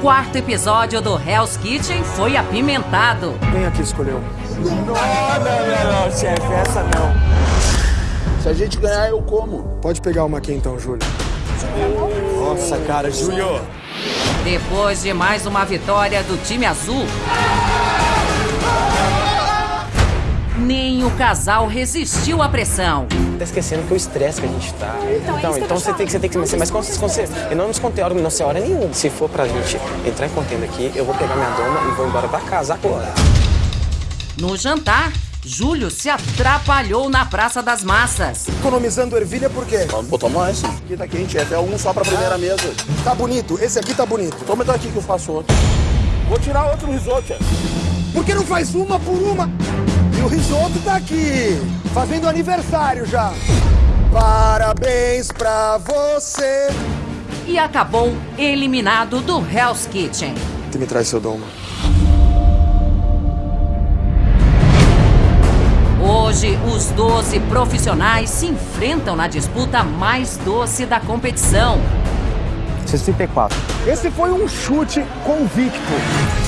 quarto episódio do Hell's Kitchen foi apimentado. Quem aqui escolheu? Não, não, não, não, chefe, essa não. Se a gente ganhar, eu como. Pode pegar uma aqui então, Júlio. Nossa, cara, Júlio. Depois de mais uma vitória do time azul, nem o casal resistiu à pressão. Tá esquecendo que o estresse que a gente tá. Então, então, então você, tem que, você tem que ser mais consciente. Eu não descontei hora, não sei hora nenhuma. Se for pra gente entrar em contenda aqui, eu vou pegar minha doma e vou embora pra casa agora. No jantar, Júlio se atrapalhou na Praça das Massas. Economizando ervilha por quê? Vamos botar mais. Aqui tá quente, é até um só pra primeira mesa. Tá bonito, esse aqui tá bonito. Toma então aqui que eu faço outro. Vou tirar outro risoto. Por que não faz uma por uma? O risoto tá aqui, fazendo aniversário já. Parabéns pra você. E acabou eliminado do Hell's Kitchen. Tu me traz seu doma. Hoje, os 12 profissionais se enfrentam na disputa mais doce da competição. 64. Esse foi um chute convicto.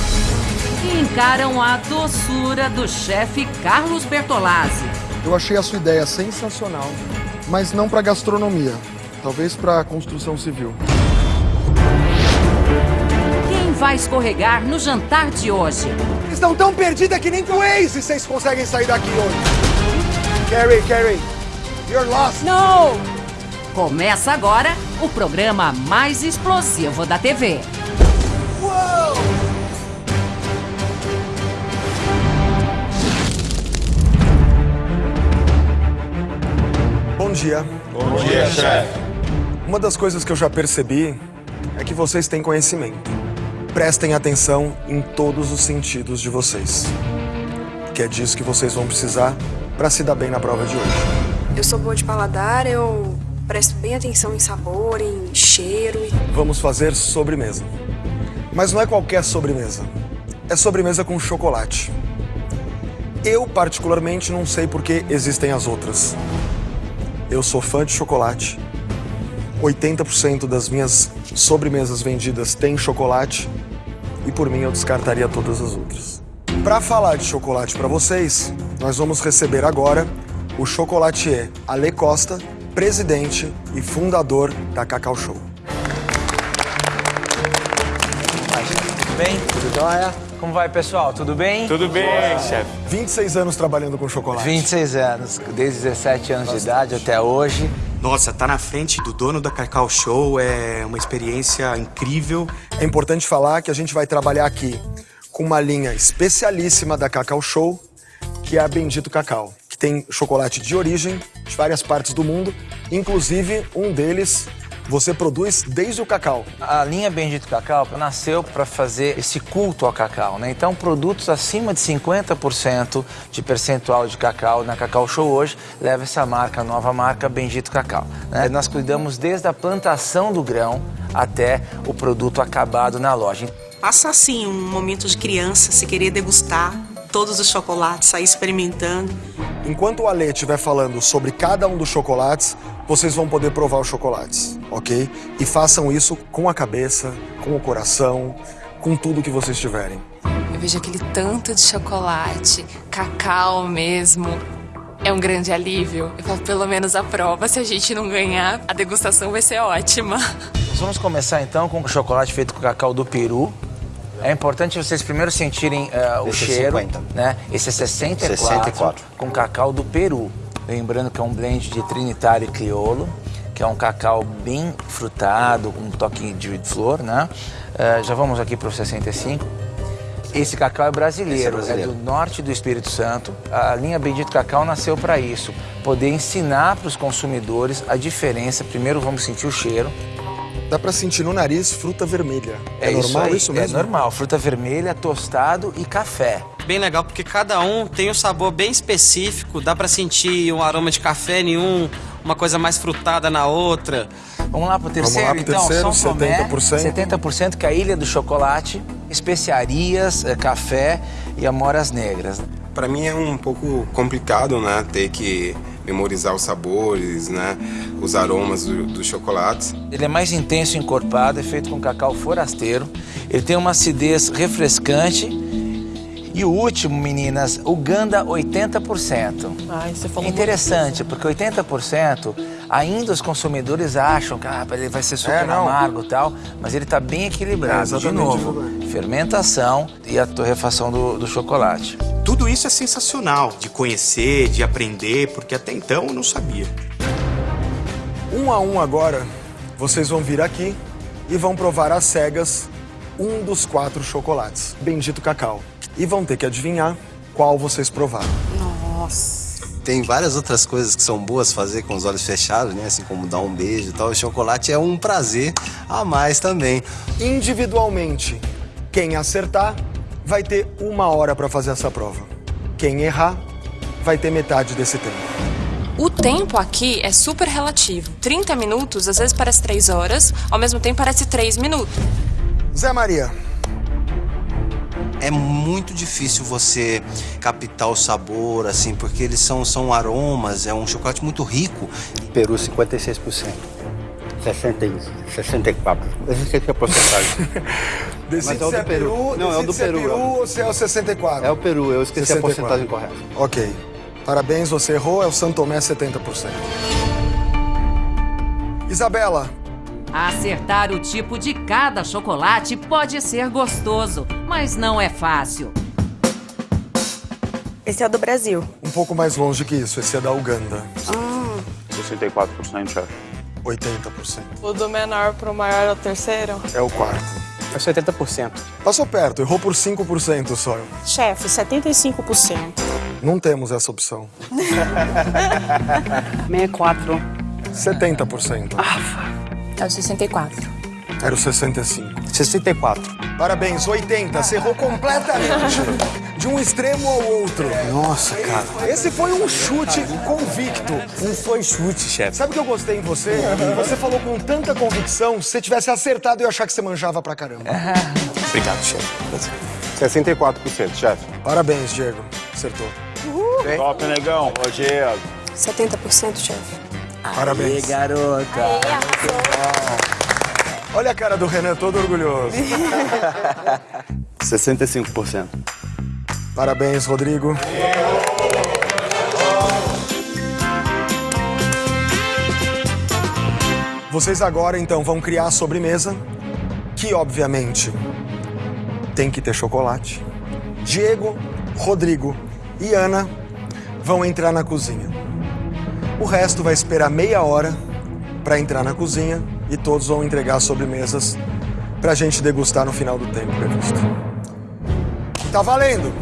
E encaram a doçura do chefe Carlos Bertolazzi. Eu achei a sua ideia sensacional, mas não pra gastronomia. Talvez pra construção civil. Quem vai escorregar no jantar de hoje? Estão tão perdidas que nem com o Waze vocês conseguem sair daqui hoje. Carrie, Carrie, you're lost. Não! Começa agora o programa mais explosivo da TV. Dia. Bom dia, chefe. Uma das coisas que eu já percebi é que vocês têm conhecimento. Prestem atenção em todos os sentidos de vocês. Que é disso que vocês vão precisar para se dar bem na prova de hoje. Eu sou boa de paladar, eu presto bem atenção em sabor, em cheiro. e- Vamos fazer sobremesa. Mas não é qualquer sobremesa. É sobremesa com chocolate. Eu, particularmente, não sei por que existem as outras. Eu sou fã de chocolate. 80% das minhas sobremesas vendidas têm chocolate. E por mim eu descartaria todas as outras. Para falar de chocolate para vocês, nós vamos receber agora o chocolatier Ale Costa, presidente e fundador da Cacau Show. Tudo bem? Tudo jóia? Como vai, pessoal? Tudo bem? Tudo bem, chefe. 26 anos trabalhando com chocolate. 26 anos, desde 17 anos de idade até hoje. Nossa, tá na frente do dono da Cacau Show é uma experiência incrível. É importante falar que a gente vai trabalhar aqui com uma linha especialíssima da Cacau Show, que é a Bendito Cacau, que tem chocolate de origem de várias partes do mundo, inclusive um deles você produz desde o cacau. A linha Bendito Cacau nasceu para fazer esse culto ao cacau, né? Então, produtos acima de 50% de percentual de cacau na Cacau Show hoje leva essa marca, a nova marca Bendito Cacau. né? Nós cuidamos desde a plantação do grão até o produto acabado na loja. Passa assim um momento de criança, se querer degustar todos os chocolates, sair experimentando. Enquanto o Ale estiver falando sobre cada um dos chocolates, vocês vão poder provar os chocolates, ok? E façam isso com a cabeça, com o coração, com tudo que vocês tiverem. Eu vejo aquele tanto de chocolate, cacau mesmo. É um grande alívio. Eu falo, pelo menos a prova, se a gente não ganhar, a degustação vai ser ótima. Nós vamos começar então com o chocolate feito com cacau do Peru. É importante vocês primeiro sentirem eh, o Esse é cheiro, 50. né? Esse é 64, 64. com cacau do Peru. Lembrando que é um blend de Trinitário e Criolo, que é um cacau bem frutado, com um toque de flor, né? Eh, já vamos aqui para o 65. Esse cacau é brasileiro, é é, brasileiro. do norte do Espírito Santo. A linha Bendito Cacau nasceu para isso, poder ensinar para os consumidores a diferença. Primeiro vamos sentir o cheiro. Dá pra sentir no nariz fruta vermelha. É, isso normal aí, isso mesmo? É normal, fruta vermelha, tostado e café. Bem legal porque cada um tem um sabor bem específico, dá pra sentir um aroma de café em um, uma coisa mais frutada na outra. Vamos lá pro terceiro, lá pro então. terceiro, São Tomé, 70%. 70% que é a Ilha do Chocolate, especiarias, eh, café e amoras negras. Para mim é um pouco complicado, né, ter que memorizar os sabores, né? Os aromas do, dos chocolates. Ele é mais intenso encorpado, é feito com cacau forasteiro. Ele tem uma acidez refrescante. E o último, meninas, o Ganda 80%. Ai, você falou Interessante, porque 80% ainda os consumidores acham que ah, ele vai ser super É, amargo e tal, mas ele está bem É, equilibrado. De exatamente, novo, fermentação e a torrefação do, do chocolate. Tudo isso é sensacional de conhecer, de aprender, porque até então eu não sabia. Um a um agora, vocês vão vir aqui e vão provar às cegas um dos quatro chocolates, Bendito Cacau. E vão ter que adivinhar qual vocês provaram. Nossa. Tem várias outras coisas que são boas fazer com os olhos fechados, né? Assim como dar um beijo e tal. O chocolate é um prazer a mais também. Individualmente, quem acertar vai ter uma hora para fazer essa prova. Quem errar vai ter metade desse tempo. O tempo aqui é super relativo. 30 minutos, às vezes parece 3 horas, ao mesmo tempo parece 3 minutos. Zé Maria, É muito difícil você captar o sabor, assim, porque eles são, são aromas, é um chocolate muito rico. Peru, 56%. 60, 64. Eu é a porcentagem. decide Mas é o do é Peru, Peru. Não, é o do se é Peru, Peru é. ou se é o 64. É o Peru, eu esqueci a 64. porcentagem correta. Ok. Parabéns, você errou, é o Santomé 70%. Isabela, Acertar o tipo de cada chocolate pode ser gostoso, mas não é fácil. Esse é o do Brasil. um pouco mais longe que isso, esse é da Uganda. Ah, 64%, chefe. 80%. O do menor pro maior é o terceiro? É o quarto. É 70%. Passou perto, errou por 5% só. Chefe, 75%. Não temos essa opção. 64. 70%. É o 64. Era o 65. 64. Parabéns, 80. Você errou completamente. De um extremo ao outro. Nossa, cara. Esse foi um chute convicto. Não foi chute, chefe. Sabe o que eu gostei em você? Você falou com tanta convicção, se você tivesse acertado, eu ia achar que você manjava pra caramba. Obrigado, chefe. 64%, chefe. Parabéns, Diego. Acertou. Top, negão. Rogério. 70%, chefe. Parabéns. garota. Olha a cara do Renan, todo orgulhoso. 65%. Parabéns, Rodrigo. Vocês agora, então, vão criar a sobremesa, que, obviamente, tem que ter chocolate. Diego, Rodrigo e Ana vão entrar na cozinha. O resto vai esperar meia hora para entrar na cozinha e todos vão entregar as sobremesas pra gente degustar no final do tempo previsto. Tá valendo!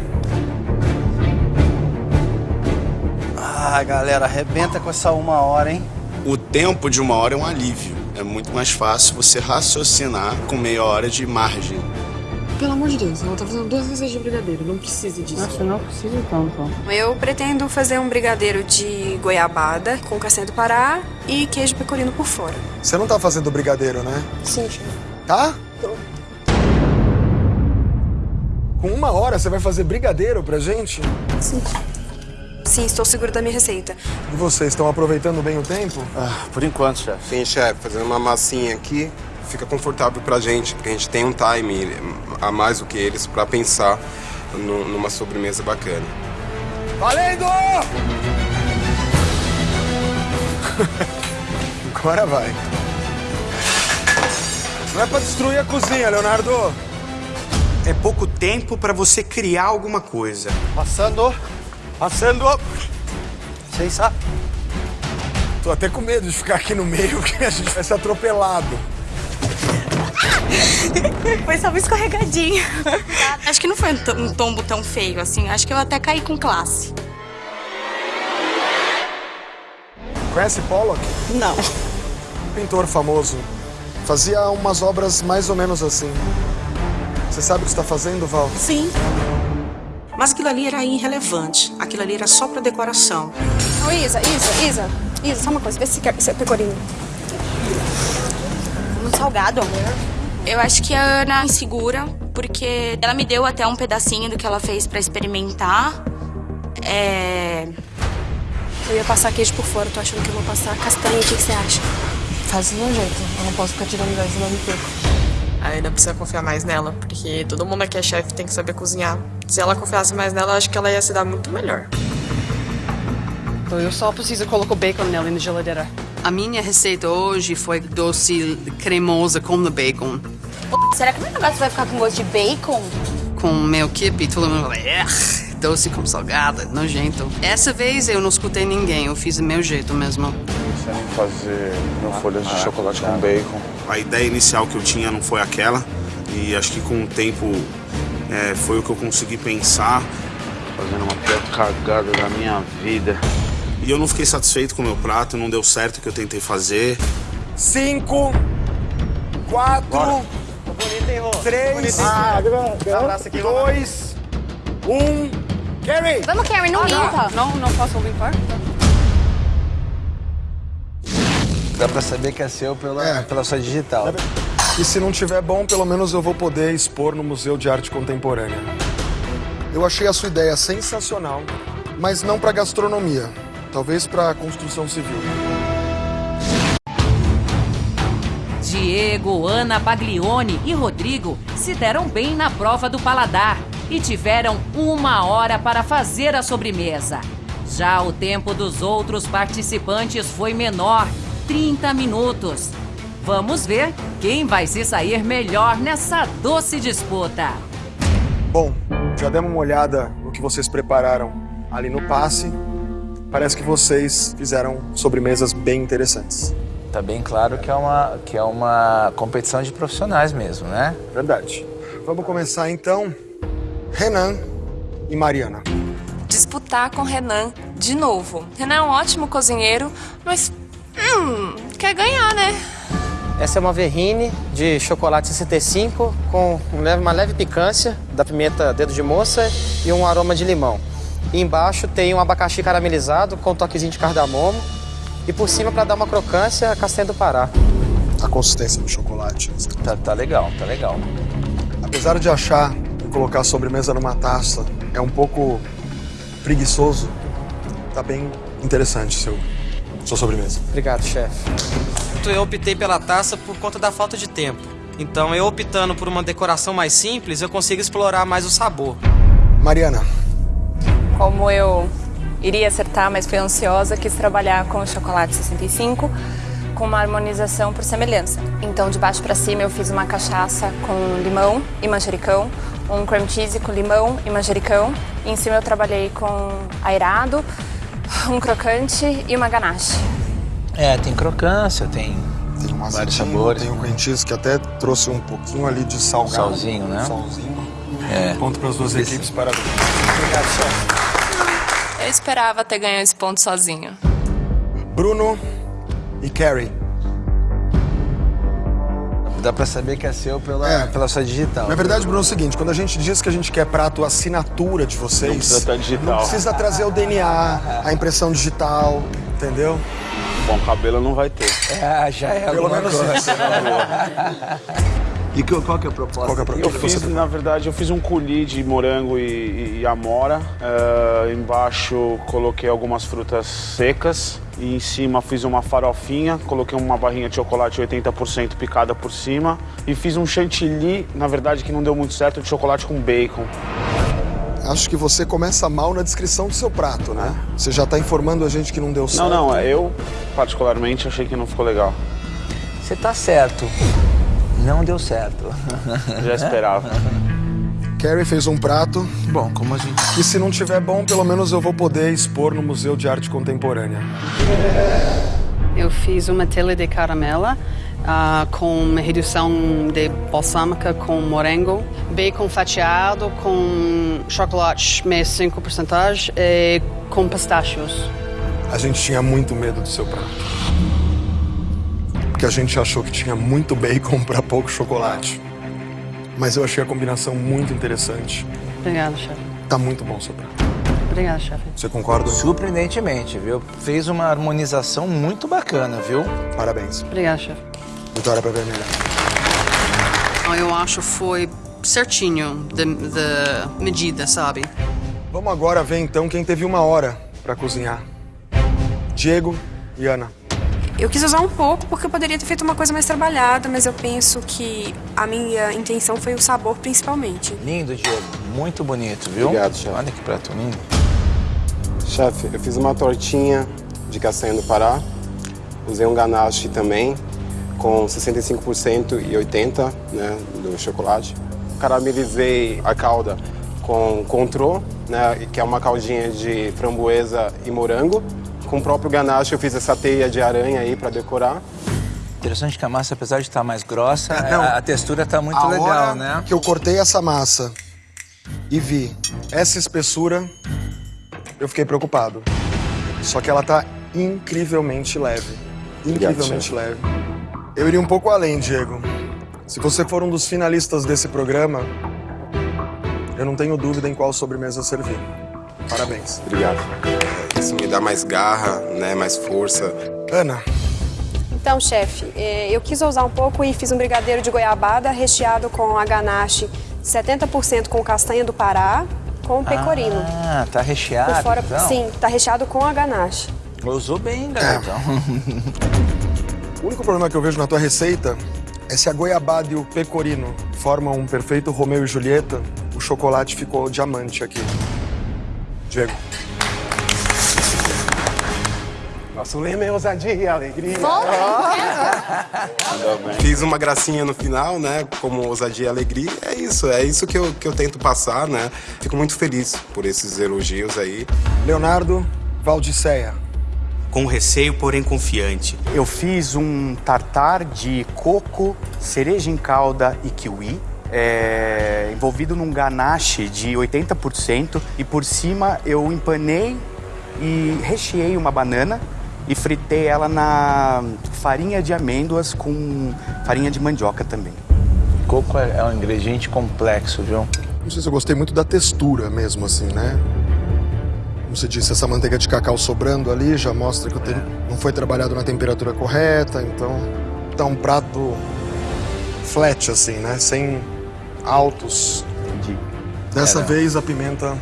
Ah, galera, arrebenta com essa uma hora, hein? O tempo de uma hora é um alívio. É muito mais fácil você raciocinar com meia hora de margem. Pelo amor de Deus, ela tá fazendo duas receitas de brigadeiro, não precisa disso. Nossa, não precisa então, então. Eu pretendo fazer um brigadeiro de goiabada com castanha do Pará e queijo pecorino por fora. Você não tá fazendo brigadeiro, né? Sim, chefe. Tá? Com uma hora você vai fazer brigadeiro pra gente? Sim. Sim, estou segura da minha receita. E vocês estão aproveitando bem o tempo? Ah, por enquanto, chefe. Sim, chefe, fazendo uma massinha aqui, fica confortável pra gente, porque a gente tem um time a mais do que eles pra pensar nu- numa sobremesa bacana. Valendo! Agora vai. Não é pra destruir a cozinha, Leonardo. É pouco tempo para você criar alguma coisa. Passando. Passando. Sem sa... Tô até com medo de ficar aqui no meio, que a gente vai ser atropelado. Foi só uma escorregadinha. Acho que não foi um to- um tombo tão feio assim. Acho que eu até caí com classe. Conhece Pollock? Não. Pintor famoso. Fazia umas obras mais ou menos assim. Você sabe o que está fazendo, Val? Sim. Mas aquilo ali era irrelevante. Aquilo ali era só pra decoração. Ô, Isa, Isa, Isa. Isa, só uma coisa. Vê se quer se é pecorino. Um salgado. Eu acho que a Ana é insegura, porque ela me deu até um pedacinho do que ela fez pra experimentar. É... Eu ia passar queijo por fora, tô achando que eu vou passar castanha. O que, que você acha? Faz do meu jeito. Eu não posso ficar tirando gás senão eu me perco. A Ana precisa confiar mais nela, porque todo mundo aqui é chefe tem que saber cozinhar. Se ela confiasse mais nela, eu acho que ela ia se dar muito melhor. Então eu só preciso colocar o bacon nela na geladeira. A minha receita hoje foi doce cremosa com o bacon. Será que meu negócio vai ficar com gosto de bacon? Com meu kibe, todo mundo fala, "Ugh, doce com salgada, nojento. Essa vez eu não escutei ninguém, eu fiz do meu jeito mesmo. Pensando em fazer meu folhas de chocolate com bacon. A ideia inicial que eu tinha não foi aquela. E acho que com o tempo é, foi o que eu consegui pensar. Fazendo uma pior cagada da minha vida. E eu não fiquei satisfeito com o meu prato, não deu certo o que eu tentei fazer. Cinco, quatro, três, dois, um. Carrie! Vamos, Carrie, não limpa. Não, não posso limpar? Dá pra saber que é seu pela, pela sua digital. E se não tiver bom, pelo menos eu vou poder expor no Museu de Arte Contemporânea. Eu achei a sua ideia sensacional, mas não para gastronomia, talvez para construção civil. Diego, Ana Baglione e Rodrigo se deram bem na prova do paladar e tiveram uma hora para fazer a sobremesa. Já o tempo dos outros participantes foi menor 30 minutos. Vamos ver quem vai se sair melhor nessa doce disputa. Bom, já demos uma olhada no que vocês prepararam ali no passe. Parece que vocês fizeram sobremesas bem interessantes. Tá bem claro que é uma, que é uma competição de profissionais mesmo, né? Verdade. Vamos começar então. Renan e Mariana. Disputar com Renan de novo. Renan é um ótimo cozinheiro, mas. Hum, quer ganhar, né? Essa é uma verrine de chocolate 65 com um leve- uma leve picância da pimenta dedo de moça e um aroma de limão. E embaixo tem um abacaxi caramelizado com um toquezinho de cardamomo. E por cima, para dar uma crocância, a castanha do Pará. A consistência do chocolate. Tá, tá legal, tá legal. Apesar de achar que colocar a sobremesa numa taça é um pouco preguiçoso, tá bem interessante seu, sua sobremesa. Obrigado, chefe. Eu optei pela taça por conta da falta de tempo. Então, eu optando por uma decoração mais simples, eu consigo explorar mais o sabor. Mariana, Como eu iria acertar, mas fui ansiosa, quis trabalhar com o chocolate 65 com uma harmonização por semelhança. Então, de baixo para cima, eu fiz uma cachaça com limão e manjericão, um cream cheese com limão e manjericão. E em cima eu trabalhei com airado, um crocante e uma ganache. É, tem crocância, tem, tem um vários sabores. tem o cream cheese que até trouxe um pouquinho ali de salgado. Salzinho, né? Um salzinho. É. Ponto para as duas equipes, parabéns. Obrigado, chefe. Eu esperava ter ganho esse ponto sozinho. Bruno e Carrie. Dá pra saber que é seu pela, pela sua digital. Na verdade, Bruno, é o seguinte, quando a gente diz que a gente quer prato assinatura de vocês... Não precisa estar digital. Não precisa trazer o DNA, a impressão digital, entendeu? Bom cabelo não vai ter. É, já é Pelo menos coisa. isso. E que- qual que é a proposta? Qual que é a proposta? Eu fiz, na verdade, eu fiz um coulis de morango e, e amora. Eh, embaixo coloquei algumas frutas secas. E em cima fiz uma farofinha, coloquei uma barrinha de chocolate 80% picada por cima. E fiz um chantilly, na verdade que não deu muito certo, de chocolate com bacon. Acho que você começa mal na descrição do seu prato, né? Você já tá informando a gente que não deu certo. Não, não, eu particularmente achei que não ficou legal. Você tá certo. Não deu certo. Já esperava. Carrie fez um prato. Bom, como a gente. E se não tiver bom, pelo menos eu vou poder expor no Museu de Arte Contemporânea. Eu fiz uma telha de caramela ah, com redução de balsâmica com morango, bacon fatiado com chocolate 65% e com pistácios. A gente tinha muito medo do seu prato. Porque a gente achou que tinha muito bacon para pouco chocolate. Mas eu achei a combinação muito interessante. Obrigada, chefe. Tá muito bom o seu prato. Obrigada, chefe. Você concorda? Surpreendentemente, viu? Fez uma harmonização muito bacana, viu? Parabéns. Obrigada, chefe. Vitória pra vermelha. Eu acho foi certinho da, da medida, sabe? Vamos agora ver então quem teve uma hora para cozinhar. Diego e Ana. Eu quis usar um pouco porque eu poderia ter feito uma coisa mais trabalhada, mas eu penso que a minha intenção foi o sabor principalmente. Lindo, Diego. Muito bonito, viu? Obrigado, chefe. Olha que prato lindo. Chefe, eu fiz uma tortinha de castanha do Pará. Usei um ganache também, com 65% e 80% né, do chocolate. Caramelizei a calda com contrô, né, que é uma caldinha de framboesa e morango. Com o próprio ganache eu fiz essa teia de aranha aí para decorar. Interessante que a massa, apesar de estar mais grossa, É, não. a, a textura está muito a legal, hora né? que eu cortei essa massa e vi essa espessura, eu fiquei preocupado. Só que ela tá incrivelmente leve. Incrivelmente leve. Eu iria um pouco além, Diego. Se você for um dos finalistas desse programa, eu não tenho dúvida em qual sobremesa servir. Parabéns. Obrigado. Isso me dá mais garra, né, mais força. Ana, Então, chefe, eh, eu quis ousar um pouco e fiz um brigadeiro de goiabada recheado com a ganache 70% com castanha do Pará, com pecorino. Ah, tá recheado, Por fora, então? sim, tá recheado com a ganache. Usou bem, garotão. o único problema que eu vejo na tua receita é se a goiabada e o pecorino formam um perfeito Romeu e Julieta, o chocolate ficou diamante aqui. Diego. Nosso lema é ousadia e alegria. Volta, Fiz uma gracinha no final, né? Como ousadia e alegria. É isso, é isso que eu, que eu tento passar, né? Fico muito feliz por esses elogios aí. Leonardo Valdiceia. Com receio, porém confiante. Eu fiz um tartar de coco, cereja em calda e kiwi. é, envolvido num ganache de 80% e por cima eu empanei e recheei uma banana e fritei ela na farinha de amêndoas com farinha de mandioca também. Coco é, é um ingrediente complexo, viu? Não sei se eu gostei muito da textura mesmo, assim, né? Como você disse, essa manteiga de cacau sobrando ali já mostra que o tem- não foi trabalhado na temperatura correta, então tá um prato flat, assim, né? Sem altos. Entendi. Dessa Era. vez a pimenta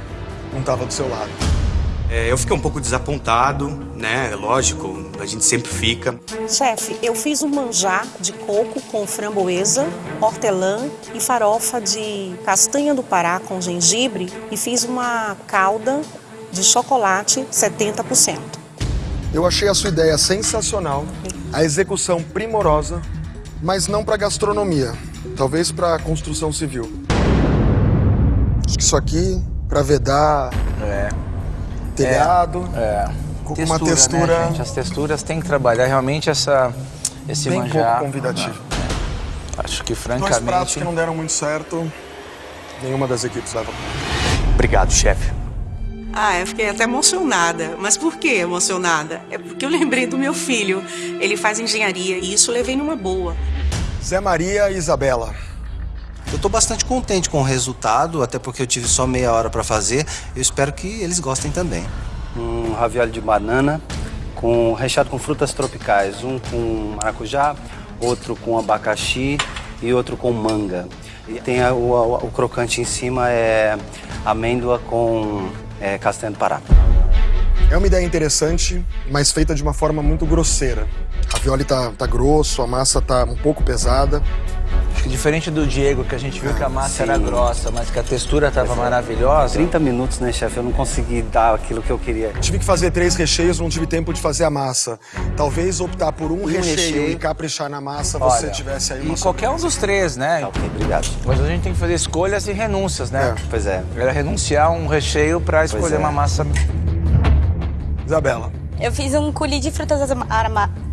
não tava do seu lado. É, eu fiquei um pouco desapontado, né? Lógico, a gente sempre fica. Chefe, eu fiz um manjar de coco com framboesa, hortelã e farofa de castanha do Pará com gengibre e fiz uma calda de chocolate 70%. Eu achei a sua ideia sensacional, a execução primorosa, mas não para gastronomia, talvez para construção civil. Acho que isso aqui para vedar É. telhado, É. com Textura, uma textura Né, gente? As texturas têm que trabalhar realmente essa, esse bem manjar. pouco convidativo. Acho que Dois francamente. pratos que não deram muito certo, nenhuma das equipes leva. Obrigado, chefe. Ah, eu fiquei até emocionada. Mas por que emocionada? É porque eu lembrei do meu filho. Ele faz engenharia e isso eu levei numa boa. Zé Maria e Isabela. Eu tô bastante contente com o resultado, até porque eu tive só meia hora para fazer. Eu espero que eles gostem também. Um ravioli de banana com recheado com frutas tropicais, um com maracujá, outro com abacaxi e outro com manga. E tem a- o, o- o crocante em cima é amêndoa com é, castanha do Pará. É uma ideia interessante, mas feita de uma forma muito grosseira. A violi tá, tá grosso, a massa tá um pouco pesada. Diferente do Diego, que a gente viu que a massa era Sim. grossa, mas que a textura estava maravilhosa. 30 minutos, né, chefe? Eu não consegui dar aquilo que eu queria. Tive que fazer três recheios, não tive tempo de fazer a massa. Talvez optar por um, recheio, recheio. e caprichar na massa, você Olha, tivesse aí uma E qualquer um dos três, né? ok, obrigado. Mas a gente tem que fazer escolhas e renúncias, né? Pois é. Era renunciar um recheio para escolher é. uma massa. Isabela. Eu fiz um coulis de frutas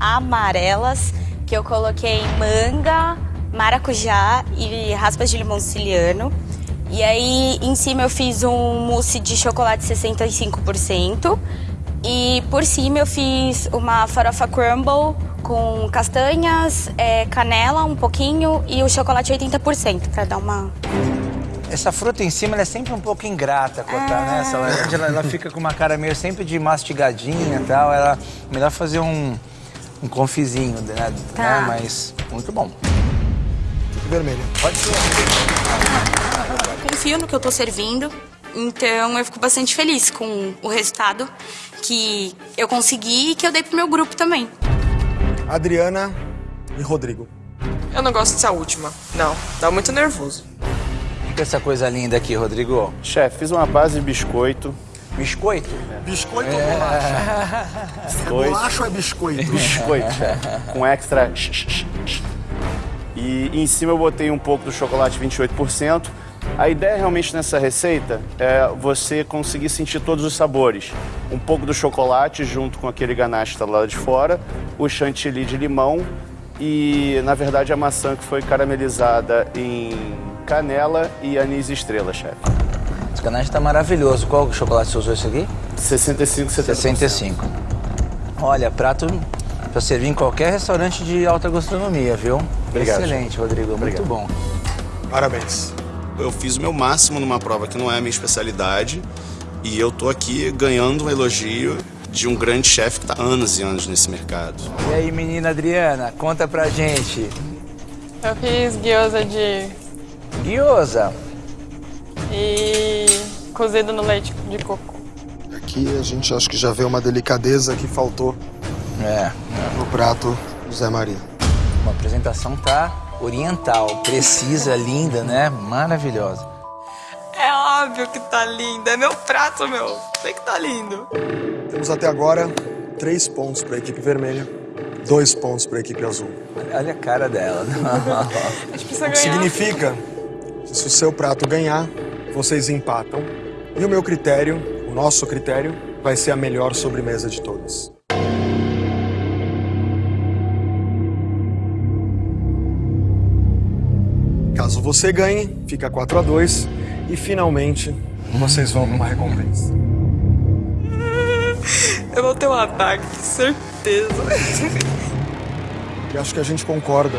amarelas que eu coloquei manga, maracujá e raspas de limão siciliano. E aí em cima eu fiz um mousse de chocolate 65%. E por cima eu fiz uma farofa crumble com castanhas, é, canela um pouquinho e o chocolate 80% para dar uma Essa fruta em cima ela é sempre um pouco ingrata cortar, né? Essa, ela, ela fica com uma cara meio sempre de mastigadinha e tal. Ela, melhor fazer um, um confizinho, né? Tá. né? Mas muito bom. Vermelho. Pode ser. Confio no que eu tô servindo. Então eu fico bastante feliz com o resultado que eu consegui e que eu dei pro meu grupo também. Adriana e Rodrigo. Eu não gosto dessa última. Não, dá muito nervoso. O que é essa coisa linda aqui, Rodrigo? Chefe, fiz uma base de biscoito. Biscoito? Biscoito É. ou bolacha? É bolacha ou é biscoito? Biscoito, com extra. E em cima eu botei um pouco do chocolate 28%. A ideia realmente nessa receita é você conseguir sentir todos os sabores. Um pouco do chocolate junto com aquele ganache está lá de fora, o chantilly de limão e, na verdade, a maçã que foi caramelizada em canela e anis estrela, chefe. Esse ganache tá maravilhoso. Qual chocolate você usou esse aqui? 65, 70%. 65. Olha, prato pra servir em qualquer restaurante de alta gastronomia, viu? Obrigado, Excelente, Rodrigo. Muito bom. Parabéns. Eu fiz o meu máximo numa prova que não é a minha especialidade e eu tô aqui ganhando um elogio de um grande chefe que tá há anos e anos nesse mercado. E aí, menina Adriana, conta pra gente. Eu fiz gyoza de... Gyoza? E cozido no leite de coco. Aqui a gente acho que já vê uma delicadeza que faltou É. no prato do Zé Maria. A apresentação tá oriental, precisa, linda, né? Maravilhosa. É óbvio que tá lindo. É meu prato, meu. Tem que tá lindo. Temos até agora três pontos para a equipe vermelha, dois pontos para a equipe azul. Olha, a cara dela. A gente precisa O que ganhar. significa que se o seu prato ganhar, vocês empatam. E o meu critério, o nosso critério, vai ser a melhor sobremesa de todas. Você ganhe, fica 4 a 2 e finalmente vocês vão para uma recompensa. Eu vou ter um ataque, certeza. E acho que a gente concorda.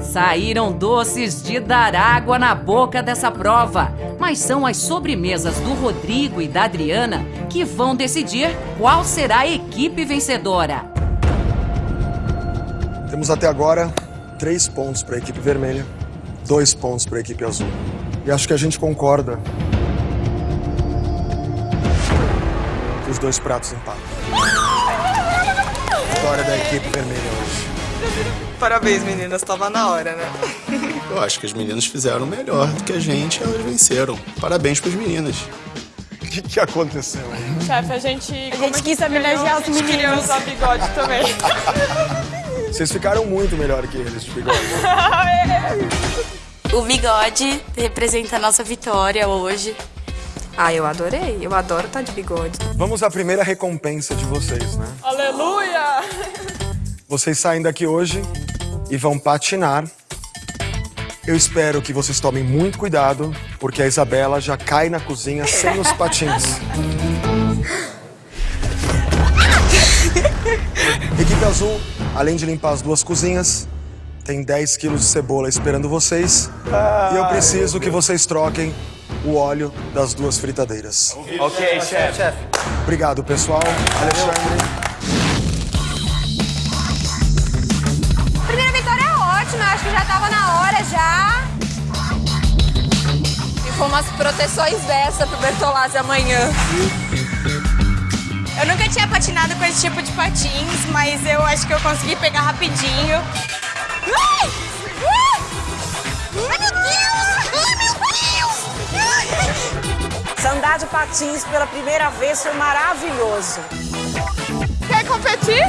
Saíram doces de dar água na boca dessa prova, mas são as sobremesas do Rodrigo e da Adriana que vão decidir qual será a equipe vencedora. Temos até agora três pontos para a equipe vermelha, dois pontos para a equipe azul. E acho que a gente concorda que os dois pratos empatam. Vitória da equipe vermelha hoje. Parabéns, meninas. Tava na hora, né? Eu acho que as meninas fizeram melhor do que a gente, elas venceram. Parabéns para as meninas. O que, que aconteceu aí? Chefe, a gente... A gente quis homenagear os A gente queria meninos. usar bigode também. Vocês ficaram muito melhor que eles de bigode. O bigode representa a nossa vitória hoje. Ah, eu adorei. Eu adoro estar de bigode. Vamos à primeira recompensa de vocês, né? Aleluia! Vocês saem daqui hoje e vão patinar. Eu espero que vocês tomem muito cuidado, porque a Isabela já cai na cozinha sem os patins. Equipe Azul, além de limpar as duas cozinhas, tem 10 quilos de cebola esperando vocês. E eu preciso que vocês troquem o óleo das duas fritadeiras. Ok, chefe. Obrigado, pessoal. Alexandre. Primeira vitória é ótima. Eu acho que já tava na hora já. E com umas proteções dessa pro Bertolazzi amanhã. Eu nunca tinha patinado com esse tipo de patins, mas eu acho que eu consegui pegar rapidinho. Ai! Ai, meu Deus! Ai, meu Deus! Andar de patins pela primeira vez foi maravilhoso. Quer competir?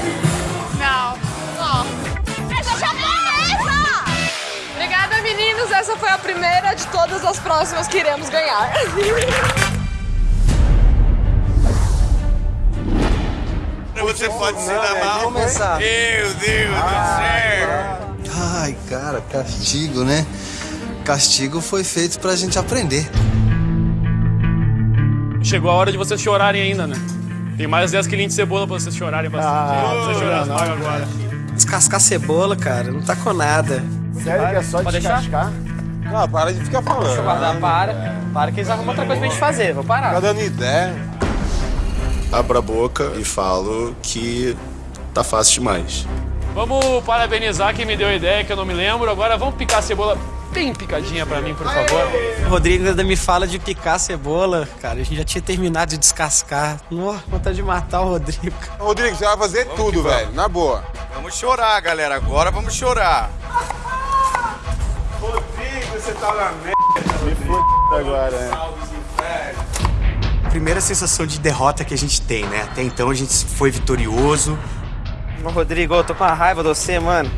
Não. Não. Essa já! Obrigada, meninos. Essa foi a primeira de todas as próximas que iremos ganhar. Você pode se dar mal. começar. Meu Deus do céu. Ai, cara, castigo, né? Castigo foi feito pra gente aprender. Chegou a hora de vocês chorarem ainda, né? Tem mais 10 quilinhos de cebola pra vocês chorarem bastante. Ah, Não precisa chorar, não. não, agora. Descascar cebola, cara, não tá com nada. Sério que é só Pode deixar? descascar? Não, para de ficar falando. Deixa eu guardar, para. Para que eles arrumam outra coisa pra gente fazer, vou parar. Tá dando ideia. Abro a boca e falo que tá fácil demais. Vamos parabenizar quem me deu a ideia, que eu não me lembro. Agora vamos picar a cebola bem picadinha pra mim, por favor. O Rodrigo ainda me fala de picar a cebola, cara. A gente já tinha terminado de descascar. Nossa, vontade de matar o Rodrigo. Rodrigo, você vai fazer tudo, velho. Na boa. Vamos chorar, galera. Agora vamos chorar. Rodrigo, você tá na merda. Me agora, né? Primeira sensação de derrota que a gente tem, né? Até então a gente foi vitorioso. Ô, Rodrigo, eu tô com a raiva de você, mano.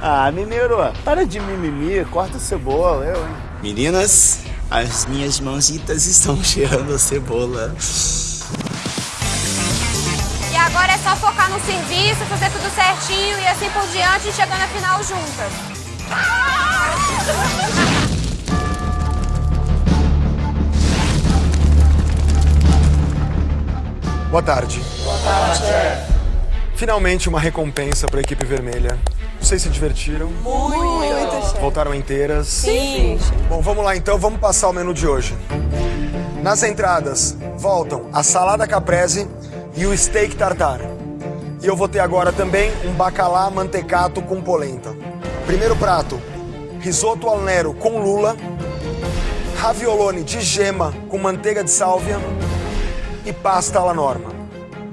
Ah, mineiro, para de mimimi, corta a cebola, eu, hein? Meninas, as minhas mãozitas estão cheirando a cebola. E agora é só focar no serviço, fazer tudo certinho e assim por diante, chegar na final juntas. Boa tarde. Boa tarde. Finalmente uma recompensa para a equipe vermelha. Vocês se divertiram? Muito, chefe. Voltaram inteiras? Sim. Bom, vamos lá então, vamos passar o menu de hoje. Nas entradas voltam a salada caprese e o steak tartar. E eu vou ter agora também um bacalá mantecato com polenta. Primeiro prato, risoto al nero com lula, raviolone de gema com manteiga de sálvia e pasta alla norma.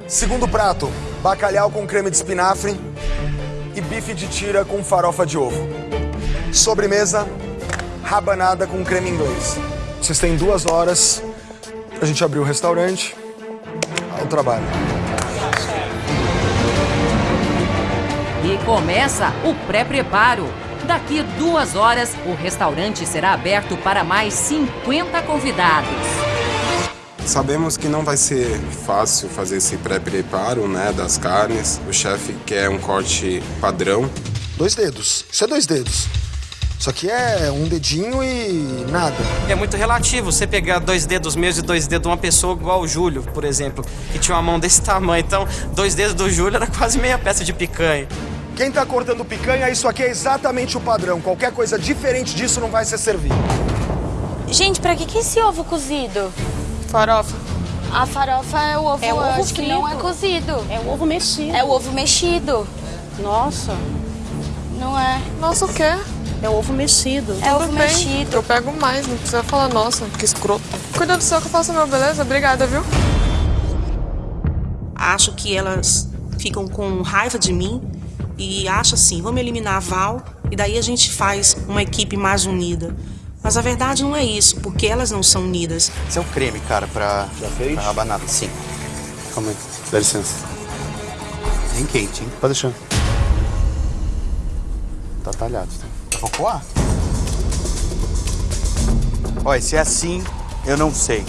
Segundo prato, bacalhau com creme de espinafre e bife de tira com farofa de ovo. Sobremesa, rabanada com creme inglês. Vocês têm duas horas pra gente abrir o restaurante. Ao trabalho. E começa o pré-preparo. Daqui duas horas, o restaurante será aberto para mais 50 convidados. Sabemos que não vai ser fácil fazer esse pré-preparo, né, das carnes. O chefe quer um corte padrão. Dois dedos. Isso é dois dedos. Isso aqui é um dedinho e nada. É muito relativo você pegar dois dedos meus e dois dedos de uma pessoa igual o Júlio, por exemplo, que tinha uma mão desse tamanho. Então, dois dedos do Júlio era quase meia peça de picanha. Quem tá cortando picanha, isso aqui é exatamente o padrão. Qualquer coisa diferente disso não vai ser servido. Gente, pra que, que esse ovo cozido? Farofa. A farofa é o ovo, É o ovo acho que não é cozido. É o ovo mexido. É o ovo mexido. Nossa. Não é. Nossa, o quê? É o ovo mexido. É ovo Tudo bem. mexido. Eu pego mais, não precisa falar, nossa, que escroto. Cuida do seu que eu faço meu, beleza? Obrigada, viu? Acho que elas ficam com raiva de mim e acham assim, vamos eliminar a Val e daí a gente faz uma equipe mais unida. Mas a verdade não é isso, porque elas não são unidas. Esse é o creme, cara, pra, Já fez? pra rabanada. Sim. Calma aí. Dá licença. Bem quente, hein? Pode deixar. Tá talhado. Tá cocoa? Olha, se é assim, eu não sei.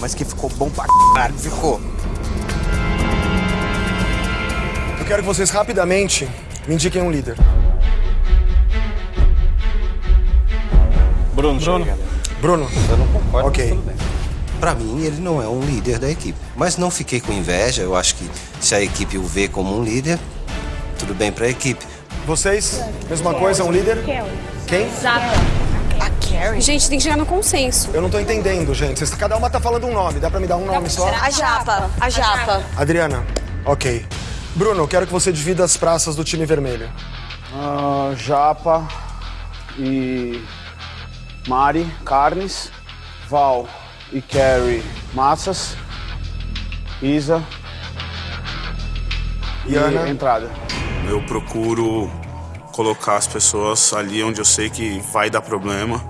Mas que ficou bom pra caralho, ficou. Eu quero que vocês rapidamente me indiquem um líder. Bruno, Bruno. Bruno. Eu não concordo, Ok. mas tudo bem. Pra mim, ele não é um líder da equipe. Mas não fiquei com inveja. Eu acho que se a equipe o vê como um líder, tudo bem pra equipe. Vocês? Mesma coisa, um líder? Quem? A Carrie. Gente, tem que chegar no consenso. Eu não tô entendendo, gente. Vocês- cada uma tá falando um nome. Dá pra me dar um nome só? A japa. A japa. Adriana. Ok. Bruno, eu quero que você divida as praças do time vermelho. Ah, Japa e Mari, carnes. Val e Carrie, massas. Isa e Ana. entrada. Eu procuro colocar as pessoas ali onde eu sei que vai dar problema.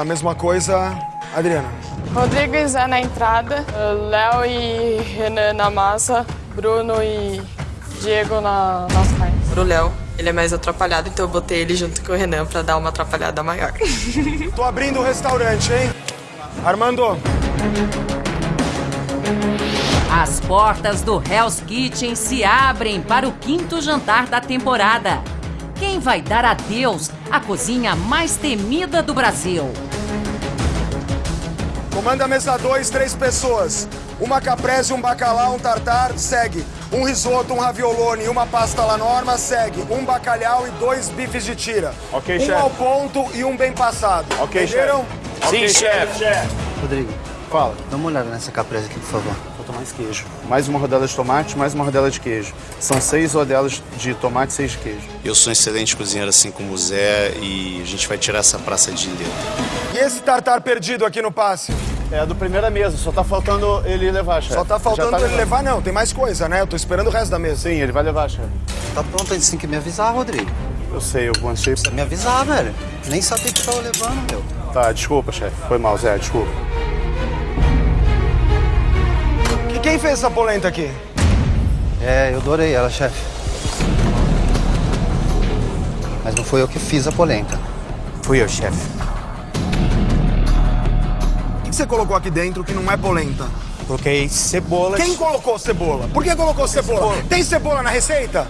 A mesma coisa, Adriana. Rodrigo e Zé na entrada, Léo e Renan na massa, Bruno e Diego na, nas carnes. Pro Léo, ele é mais atrapalhado, então eu botei ele junto com o Renan pra dar uma atrapalhada maior. Tô abrindo o restaurante, hein? Armando. As portas do Hell's Kitchen se abrem para o quinto jantar da temporada. Quem vai dar adeus à cozinha mais temida do Brasil? Comanda a mesa 2, três pessoas. Uma caprese, um bacalhau, um tartar, segue. Um risoto, um raviolone e uma pasta la norma, segue. Um bacalhau e dois bifes de tira. Ok, um chefe. ao ponto e um bem passado. Ok, Entenderam? chefe. Sim, chefe. Rodrigo, Fala. dá uma olhada nessa caprese aqui, por favor. Vou tomar Mais queijo. Mais uma rodela de tomate, mais uma rodela de queijo. São seis rodelas de tomate e seis de queijo. Eu sou um excelente cozinheiro assim como o Zé e a gente vai tirar essa praça de letra. E esse tartar perdido aqui no passe? É do primeira mesa, só tá faltando ele levar, chefe. Só tá faltando Já ele levando. levar, não. Tem mais coisa, né? Eu tô esperando o resto da mesa. Sim, ele vai levar, chefe. Tá pronto, eles têm que me avisar, Rodrigo. Eu sei, eu manchei. Precisa me avisar, velho. Nem sabia que tava levando, meu. Tá, desculpa, chefe. Foi mal, Zé, desculpa. E quem fez essa polenta aqui? É, eu adorei ela, chefe. Mas não foi eu que fiz a polenta. Fui eu, chefe. Você colocou aqui dentro que não é polenta? Coloquei cebola. Quem colocou cebola? Por que colocou cebola? Tem cebola na receita?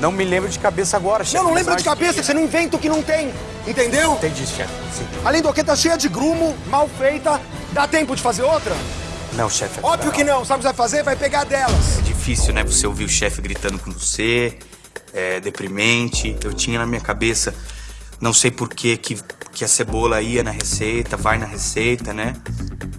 Não me lembro de cabeça agora, chefe. Não, não mas lembra de cabeça, que- você não inventa o que não tem. Entendeu? Entendi, chefe. Sim. Além do que, tá cheia de grumo, mal feita. Dá tempo de fazer outra? Não, chefe. Óbvio que não. Sabe o que você vai fazer? Vai pegar delas. É difícil, né? Você ouvir o chefe gritando com você, é deprimente. Eu tinha na minha cabeça, não sei por que que que a cebola ia na receita, vai na receita, né?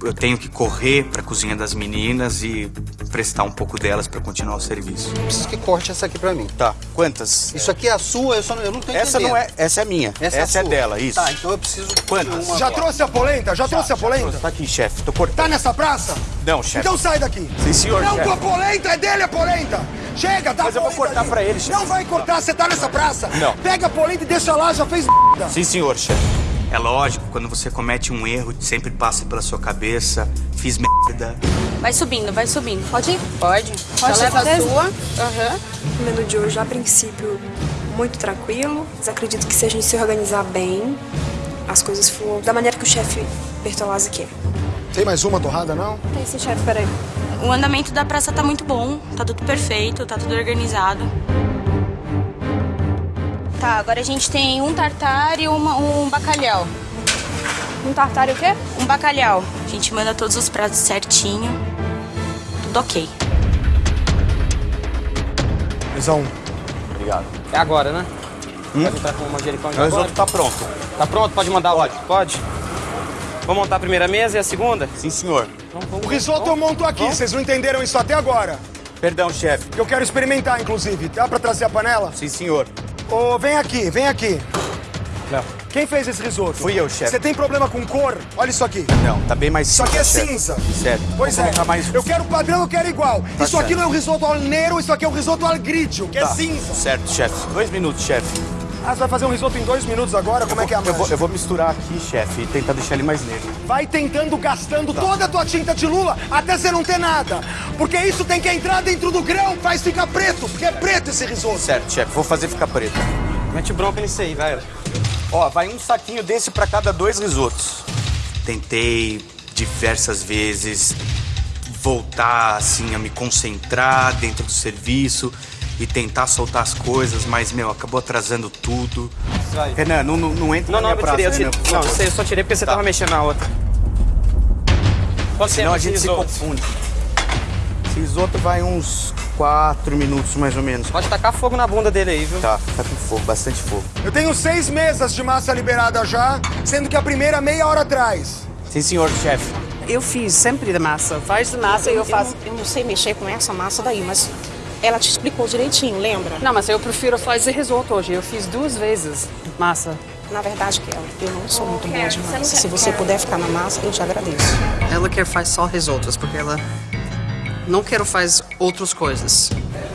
Eu tenho que correr para a cozinha das meninas e prestar um pouco delas para continuar o serviço. Preciso que corte essa aqui pra mim. Tá. Quantas? Isso aqui é a sua, eu, só não, eu não tô Essa entendendo. não é. Essa é minha. Essa, Essa, é, é, dela, isso. Tá, então eu preciso Quantas? Já agora. trouxe a polenta? Já, trouxe a polenta? Tá aqui, chefe. Tô cortando. Tá nessa praça? Não, chefe. Então sai daqui. Sim, senhor, Não, chefe. tua polenta é dele a polenta. Chega, dá Mas eu vou cortar ali. pra ele, chefe. Não vai cortar, você tá nessa praça. Não. Pega a polenta e deixa lá, já fez merda. Sim, senhor, chefe. É lógico, quando você comete um erro, sempre passa pela sua cabeça, fiz merda. Vai subindo, vai subindo. Pode ir? Pode. Pode Já leva a sua. Aham. O menu de hoje, a princípio, muito tranquilo, mas acredito que se a gente se organizar bem, as coisas for da maneira que o chefe Bertolazzi quer. Tem mais uma torrada, não? Tem sim, chefe, peraí. O andamento da praça tá muito bom, tá tudo perfeito, tá tudo organizado. Tá, agora a gente tem um tartar e uma- um bacalhau. Um tartar e o quê? Um bacalhau. A gente manda todos os pratos certinho. Tudo ok. Visão. Obrigado. É agora, né? Pode entrar com o manjericão de O risoto tá pronto. Tá pronto? Pode mandar pode. Pode. Vamos montar a primeira mesa e a segunda? Sim, senhor. O risoto eu monto aqui, vocês não entenderam isso até agora. Perdão, chefe. Eu quero experimentar, inclusive. Dá pra trazer a panela? Sim, senhor. Ô, vem aqui, vem aqui. Não. Quem fez esse risoto? Fui eu, chefe. Você tem problema com cor? Olha isso aqui. Não, tá bem mais Isso aqui é chefe. cinza. Sério. Pois Vou é. mais... Eu quero padrão, eu quero igual. Tá isso aqui certo. não é o risoto al nero, isso aqui é o risoto al grigio, que é Tá. cinza. Certo, chefe. Dois minutos, chefe. Ah, você vai fazer um risoto em dois minutos agora? Como é que é a Eu vou, eu vou misturar aqui, chefe, e tentar deixar ele mais negro. Vai tentando, gastando toda a tua tinta de lula até você não ter nada. Porque isso tem que entrar dentro do grão, faz ficar preto, porque é preto esse risoto. Certo, chefe. Vou fazer ficar preto. Mete bronca nisso aí, vai. Ó, vai um saquinho desse pra cada dois risotos. Tentei diversas vezes voltar assim a me concentrar dentro do serviço e tentar soltar as coisas, mas meu, acabou atrasando tudo. Vai. Renan, não, não, não entra Não, na não, minha eu praça, tirei, eu tirei. Não, você só tirei porque você tava mexendo na outra. Quanto Senão tempo a gente se risoto? confunde. Esse risoto vai uns quatro minutos, mais ou menos. Pode tacar fogo na bunda dele aí, viu? Tá, tá com fogo, bastante fogo. Eu tenho seis mesas de massa liberada já, sendo que a primeira meia hora atrás. Sim, senhor, chefe. Eu fiz sempre da massa. Faz de massa e eu faço. Eu não sei mexer com essa massa daí, mas ela te explicou direitinho, lembra? Não, mas eu prefiro fazer risoto hoje. Eu fiz duas vezes massa. Na verdade, Kelly, eu não sou muito boa de massa. Se você puder ficar na massa, eu te agradeço. Ela quer fazer só risotos, porque ela não quer fazer outras coisas.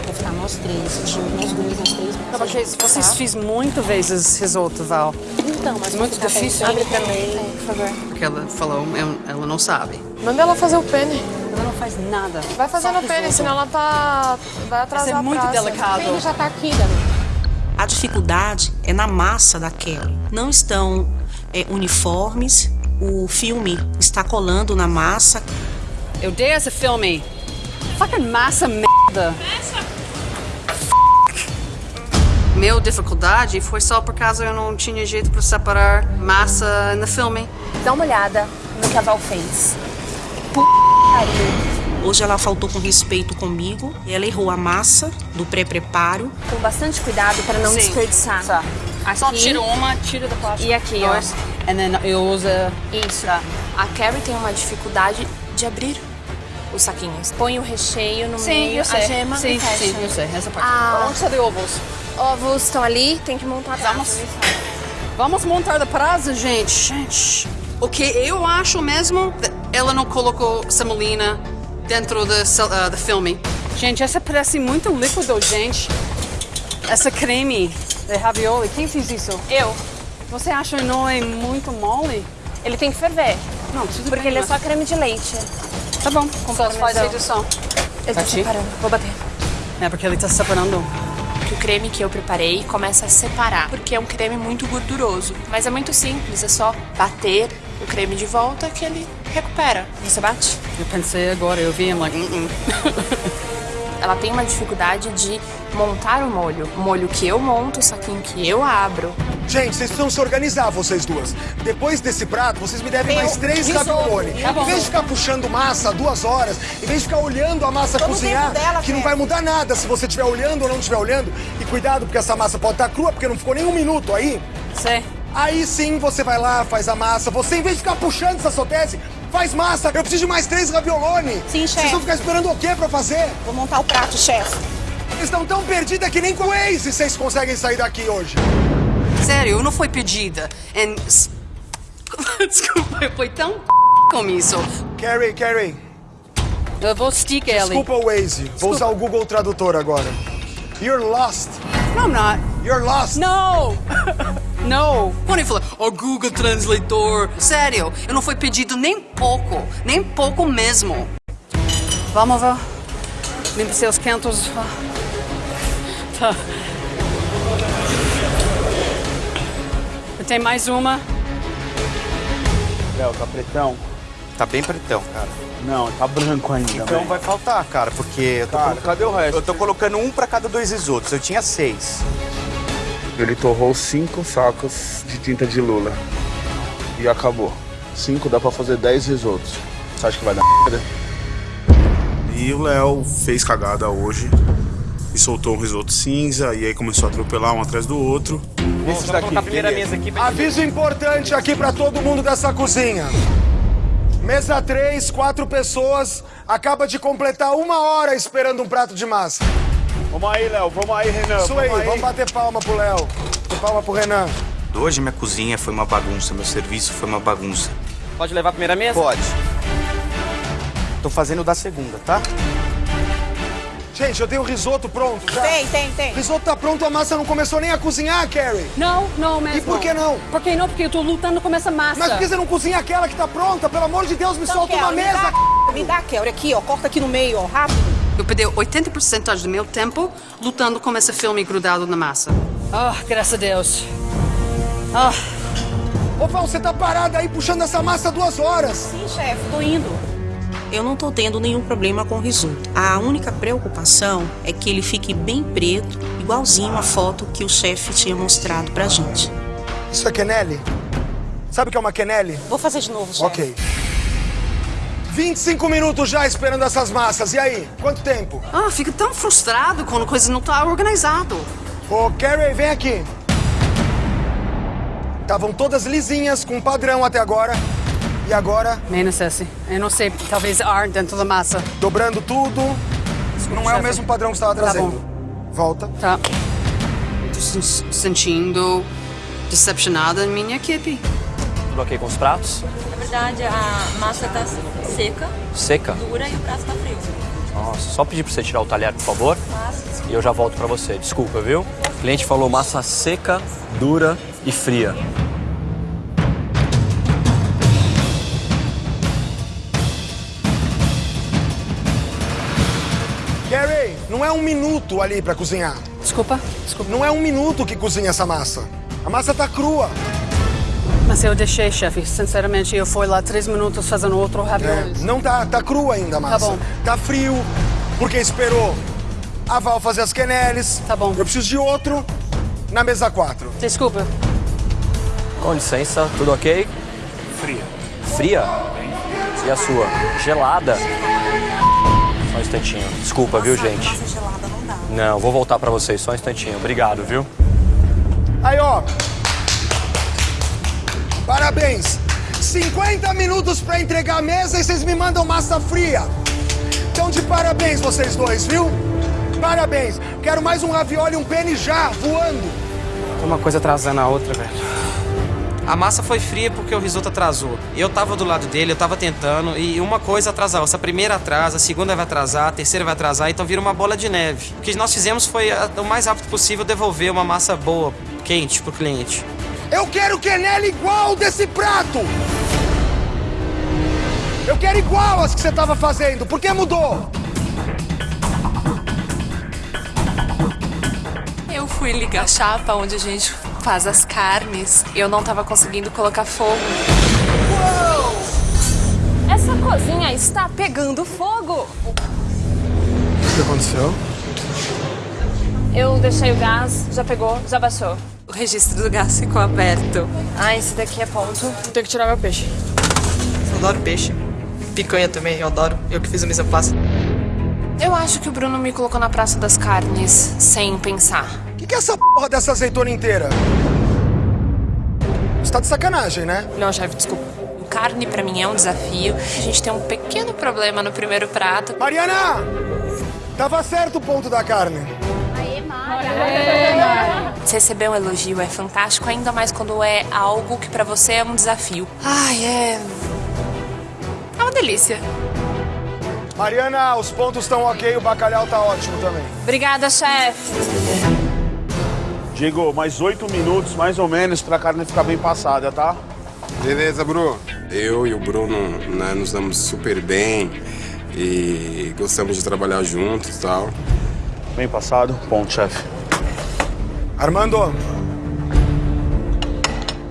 Vou ficar nós três, juntos, nós dois, nós três. Não, porque vocês fiz muito vezes risoto, Val. Então, mas Muito difícil. Abre pra mim. Por favor. Porque ela falou, ela não sabe. Manda ela fazer o pene. Ela não faz nada. Vai fazendo o pene, senão ela tá. Vai atrasar Isso é muito delicado. Ele já tá aqui, Dani. A dificuldade é na massa da Kelly. Não estão é, uniformes. O filme está colando na massa. Eu dei esse filme. Fucking massa merda. Meu dificuldade foi só por causa eu não tinha jeito para separar massa no filme. Dá uma olhada no que a Val fez. Hoje ela faltou com respeito comigo. Ela errou a massa do pré-preparo. Com bastante cuidado para não Sim. desperdiçar. Tá. Aqui. Só tira uma, tira da plástico. E aqui, ó. And then eu uso... Isso. A Carrie tem uma dificuldade de abrir os saquinhos. Põe o recheio no Sim, meio, a gema Sim, e fecha. sim, eu sei, essa parte. Ah. Onde está de ovos? Ovos estão ali, tem que montar Vamos. prato. Vamos montar da prazo, gente. Gente. O que eu acho mesmo, ela não colocou semolina dentro do, uh, do filme. Gente, essa parece muito líquido, gente. Essa creme de ravioli, quem fez isso? Eu. Você acha que não é muito mole? Ele tem que ferver. Não, tudo Porque bem, ele é mas- só creme de leite. Tá bom, Com só faz tá Bati? separando. Vou bater. É, porque ele tá separando. O creme que eu preparei começa a separar, porque é um creme muito gorduroso. Mas é muito simples, é só bater o creme de volta que ele recupera. Você bate? Eu pensei agora, eu vi, I'm like, uh Ela tem uma dificuldade de montar o molho. O molho que eu monto, o saquinho que eu abro. Gente, vocês precisam se organizar, vocês duas. Depois desse prato, vocês me devem mais três ravioli. Tá em vez de ficar puxando massa duas horas, em vez de ficar olhando a massa Tô no cozinhar, dela, que não vai mudar nada se você estiver olhando ou não estiver olhando. E cuidado, porque essa massa pode estar crua, porque não ficou nem um minuto aí. Sei. Aí sim você vai lá, faz a massa. Você, em vez de ficar puxando essa sotese, faz massa. Eu preciso de mais três ravioloni. Sim, chefe. Vocês vão ficar esperando o quê pra fazer? Vou montar o prato, chefe. Vocês estão tão perdidas que nem com o Waze vocês conseguem sair daqui hoje. Sério, não foi pedida. And... Desculpa, foi tão com isso. Carrie, Carrie. Eu vou stick ele. Desculpa o Waze. Vou usar o Google Tradutor agora. You're lost. No, I'm not. You're lost. No! no! Quando ele falou, o Google Translator. Sério, eu não foi pedido nem pouco. Nem pouco mesmo. Vamos ver. Limpe seus cantos. Tá. Tem mais uma. Léo, tá pretão? Tá bem pretão, cara. Não, tá branco ainda. Então vai faltar, cara, porque eu tô, Cara, colo- cadê o resto? eu tô colocando um pra cada dois risotos. Eu tinha seis. Ele torrou cinco sacos de tinta de lula. E acabou. Cinco dá pra fazer dez risotos. Você acha que vai dar merda? E o Léo fez cagada hoje e soltou um risoto cinza e aí começou a atropelar um atrás do outro. Esses Vamos daqui. a primeira mesa aqui. pra- Aviso importante aqui pra todo mundo dessa cozinha. Mesa 3, quatro pessoas. Acaba de completar uma hora esperando um prato de massa. Vamos aí, Léo. Vamos aí, Renan. Isso aí, vamos bater palma pro Léo. Bater palma pro Renan. Hoje minha cozinha foi uma bagunça, meu serviço foi uma bagunça. Pode levar a primeira mesa? Pode. Tô fazendo da segunda, tá? Gente, eu tenho o risoto pronto já. Tem, tem, tem. O risoto tá pronto, a massa não começou nem a cozinhar, Carrie. Não, não mesmo. E por que não? Por que não? Porque eu tô lutando com essa massa. Mas por que você não cozinha aquela que tá pronta? Pelo amor de Deus, me Então, solta uma Kelly, me mesa. dá- Me dá, Kelly, aqui, ó. Corta aqui no meio, ó. Rápido. Eu perdi 80% do meu tempo lutando com esse filme grudado na massa. Ah, graças a Deus. Ah, Ô, Val, você tá parada aí puxando essa massa duas horas. Sim, chefe, tô indo. Eu não tô tendo nenhum problema com o risoto. A única preocupação é que ele fique bem preto, igualzinho a foto que o chefe tinha mostrado pra gente. Isso é quenelle? Sabe o que é uma quenelle? Vou fazer de novo, chefe. Ok. 25 minutos já esperando essas massas. E aí? Quanto tempo? Ah, fico tão frustrado quando a coisa não tá organizado. Ô, Carrie, vem aqui. Estavam todas lisinhas, com padrão até agora. E agora, menos esse. Eu não sei, talvez ar dentro da massa. dobrando tudo. Não é o chefe. mesmo padrão que você estava Tá trazendo. Volta. Tá. Tô se sentindo decepcionada em minha equipe. Tudo ok com os pratos? Na verdade, a massa tá seca, Seca? dura e o prato tá frio. Nossa, só pedir pra você tirar o talher, por favor. E eu já volto pra você. Desculpa, viu? O cliente falou massa seca, dura e fria. Carrie, não é um minuto ali pra cozinhar. Desculpa, desculpa. Não é um minuto que cozinha essa massa. A massa tá crua. Mas eu deixei, chefe. Sinceramente, eu fui lá três minutos fazendo outro É, ravioli. não tá, tá crua ainda massa. Tá bom. Tá frio, porque esperou a Val fazer as queneles. Tá bom. Eu preciso de outro na mesa 4. Desculpa. Com licença, tudo ok? Fria. Fria? E a sua? Gelada? Só um instantinho. Desculpa, viu, gente? Massa gelada não dá. Não, vou voltar pra vocês, só um instantinho. Obrigado, viu? Aí, ó. Parabéns. 50 minutos pra entregar a mesa e vocês me mandam massa fria. Então, de parabéns vocês dois, viu? Parabéns. Quero mais um ravioli e um penne já, voando. Uma coisa atrasando a outra, velho. A massa foi fria porque o risoto atrasou. Eu tava do lado dele, eu tava tentando, e uma coisa atrasava. Se a primeira atrasa, a segunda vai atrasar, a terceira vai atrasar, então vira uma bola de neve. O que nós fizemos foi, o mais rápido possível, devolver uma massa boa, quente, pro cliente. Eu quero quenelle igual desse prato. Eu quero igual as que você tava fazendo. Por que mudou? Eu fui ligar a chapa onde a gente faz as carnes. Eu não tava conseguindo colocar fogo. Essa cozinha está pegando fogo! O que aconteceu? Eu deixei o gás, já pegou, já baixou. O registro do gás ficou aberto. Ah, esse daqui é ponto. Tenho que tirar meu peixe. Eu adoro peixe. Picanha também, eu adoro. Eu que fiz a mise. Eu acho que o Bruno me colocou na Praça das Carnes sem pensar. O que, que é essa porra dessa azeitona inteira? Você tá de sacanagem, né? Não, chefe, desculpa. Carne pra mim é um desafio. A gente tem um pequeno problema no primeiro prato. Mariana! Tava certo o ponto da carne. Receber um elogio é fantástico, ainda mais quando é algo que pra você é um desafio. Ai, é. É uma delícia. Mariana, os pontos estão ok, o bacalhau tá ótimo também. Obrigada, chefe. Diego, mais oito minutos, mais ou menos, pra carne ficar bem passada, tá? Beleza, Bruno. Eu e o Bruno né, nos damos super bem e gostamos de trabalhar juntos e tal. Bem passado, ponto, chefe. Armando.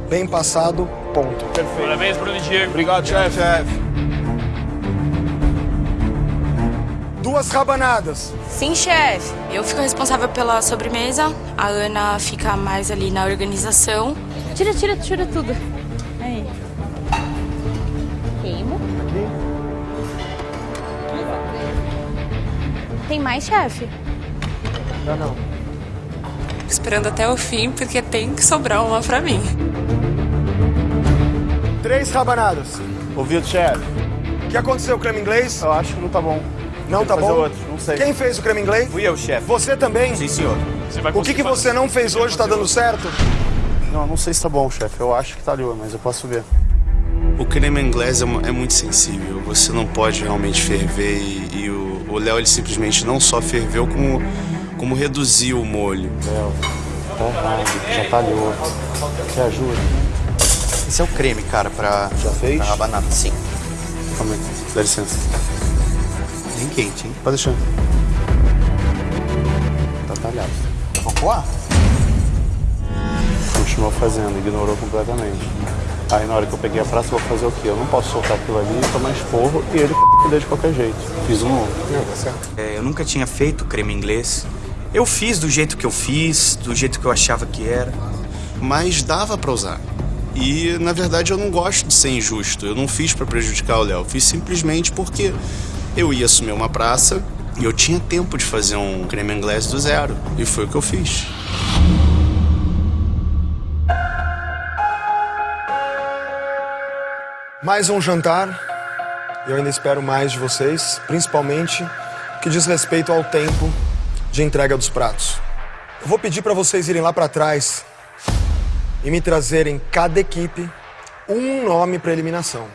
Bem passado, ponto. Perfeito. Parabéns, Bruno e Diego. Obrigado, chefe. Duas rabanadas. Sim, chefe. Eu fico responsável pela sobremesa. A Ana fica mais ali na organização. Tira, tira, tira tudo. Aí. Queimo. Tem mais, chefe? Não, não. Esperando até o fim, porque tem que sobrar uma pra mim. Três rabanadas. Ouvido, chefe. O que aconteceu, creme inglês? Eu acho que não tá bom. Não Tem tá bom? outro, não sei. Quem fez o creme inglês? Fui eu, chefe. Você também? Sim, senhor. O que, que você não fez hoje tá dando certo? Não, não sei se tá bom, chefe. Eu acho que tá ali, mas eu posso ver. O creme inglês é, é muito sensível. Você não pode realmente ferver e, e o o Léo ele simplesmente não só ferveu como como reduziu o molho. Léo, tá errado, já talhou. Você ajuda? Esse é o creme, cara, pra. Já fez? Pra rabanada, sim. Calma aí, dá licença. Bem quente, hein? Pode deixar. Tá talhado. Vou coar? Continuou fazendo, ignorou completamente. Aí na hora que eu peguei a praça, eu vou fazer o quê? Eu não posso soltar aquilo ali, tomar esporro e ele de qualquer jeito. Fiz um novo. É, eu nunca tinha feito creme inglês. Eu fiz do jeito que eu fiz, do jeito que eu achava que era. Mas dava pra usar. E na verdade eu não gosto de ser injusto. Eu não fiz pra prejudicar o Léo. Fiz simplesmente porque eu ia assumir uma praça e eu tinha tempo de fazer um creme inglês do zero. E foi o que eu fiz. Mais um jantar. Eu ainda espero mais de vocês, principalmente o que diz respeito ao tempo de entrega dos pratos. Eu vou pedir para vocês irem lá para trás e me trazerem cada equipe um nome para eliminação.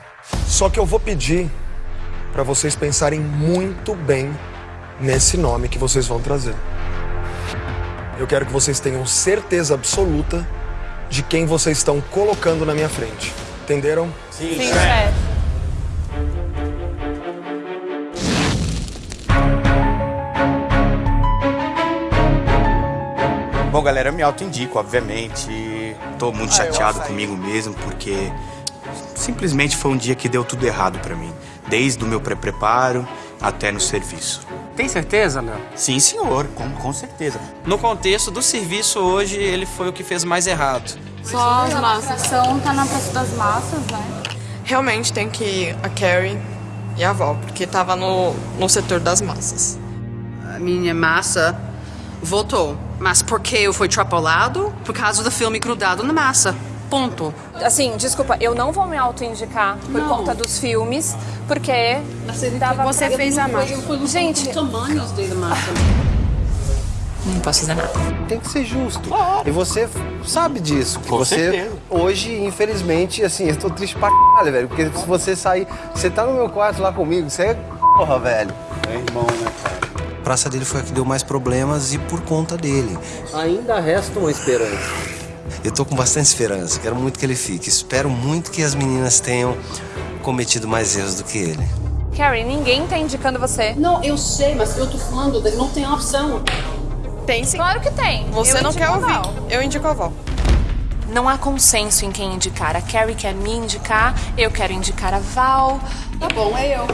Só que eu vou pedir para vocês pensarem muito bem nesse nome que vocês vão trazer. Eu quero que vocês tenham certeza absoluta de quem vocês estão colocando na minha frente. Entenderam? Sim, chefe. Bom, galera, eu me auto-indico, obviamente. Tô muito Ah, chateado comigo mesmo, porque simplesmente foi um dia que deu tudo errado pra mim. Desde o meu pré-preparo até no serviço. Tem certeza, Léo? Sim, senhor, com, com certeza. No contexto do serviço hoje, ele foi o que fez mais errado. Só as massas. São tá na praça das massas, né? Realmente tem que ir a Carrie e a avó, porque tava no, no setor das massas. A minha massa voltou. Mas por que eu fui atrapalhado? Por causa do filme grudado na massa. Ponto. Assim, desculpa, eu não vou me auto-indicar por Não. conta dos filmes, porque dava Você pra- fez a massa. Gente, tamanhos da massa. Não posso fazer nada. Tem que ser justo. E você sabe disso. Que Com você, certeza. hoje, infelizmente, assim, eu tô triste pra caralho, velho. Porque se você sair. Você tá no meu quarto lá comigo, você é porra, velho. É irmão, né, praça dele foi a que deu mais problemas e por conta dele. Ainda resta uma esperança. Eu tô com bastante esperança, quero muito que ele fique. Espero muito que as meninas tenham cometido mais erros do que ele. Carrie, ninguém tá indicando você. Não, eu sei, mas eu tô falando, não tem opção. Tem sim. Claro que tem. Você Eu não quer ouvir. Val. Eu indico a Val. Não há consenso em quem indicar. A Carrie quer me indicar, eu quero indicar a Val. Tá bom, é eu.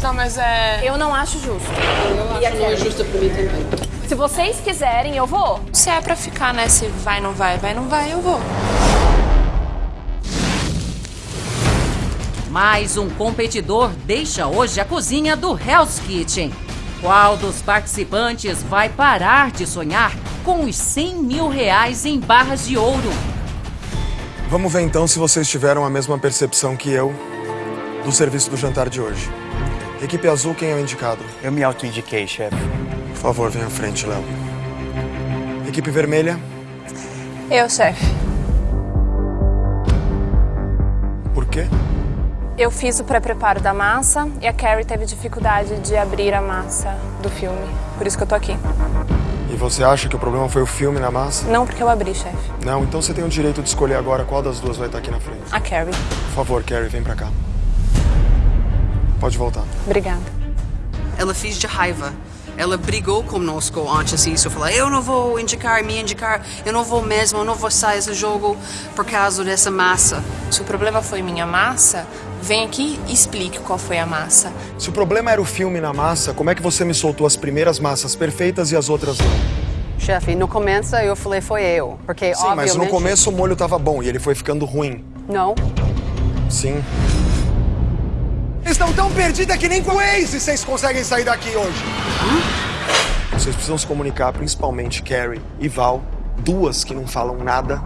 Tá, mas é. Eu não acho justo. Eu acho não é justo pra mim também. Se vocês quiserem, eu vou. Se é pra ficar, né? Se vai, não vai, vai, não vai, eu vou. Mais um competidor deixa hoje a cozinha do Hell's Kitchen. Qual dos participantes vai parar de sonhar com os 100 mil reais em barras de ouro? Vamos ver então se vocês tiveram a mesma percepção que eu do serviço do jantar de hoje. Equipe azul, quem é o indicado? Eu me auto-indiquei, chefe. Por favor, venha à frente, Léo. Equipe vermelha, Eu, chefe. por quê? Eu fiz o pré-preparo da massa e a Carrie teve dificuldade de abrir a massa do filme. Por isso que eu tô aqui. E você acha que o problema foi o filme na massa? Não porque eu abri, chefe. Não, então você tem o direito de escolher agora qual das duas vai estar aqui na frente. A Carrie. Por favor, Carrie, vem pra cá. Pode voltar. Obrigada. Ela fez de raiva. Ela brigou conosco antes disso. Falou, eu não vou indicar, me indicar. Eu não vou mesmo, eu não vou sair desse jogo por causa dessa massa. Se o problema foi minha massa, vem aqui e explique qual foi a massa. Se o problema era o filme na massa, como é que você me soltou as primeiras massas perfeitas e as outras não? Chefe, no começo eu falei foi eu. Porque, Sim, mas no obviamente- começo o molho tava bom e ele foi ficando ruim. Não. Sim. Estão tão perdidas que nem com o Waze vocês conseguem sair daqui hoje. Vocês precisam se comunicar, principalmente Carrie e Val, duas que não falam nada,